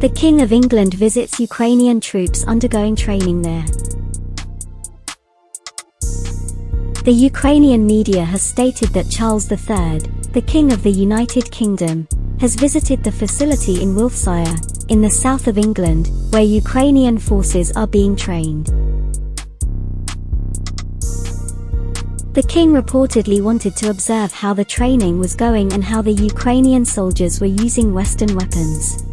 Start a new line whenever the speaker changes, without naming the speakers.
The King of England visits Ukrainian troops undergoing training there. The Ukrainian media has stated that Charles III, the King of the United Kingdom, has visited the facility in Wiltshire, in the south of England, where Ukrainian forces are being trained. The king reportedly wanted to observe how the training was going and how the Ukrainian soldiers were using Western weapons.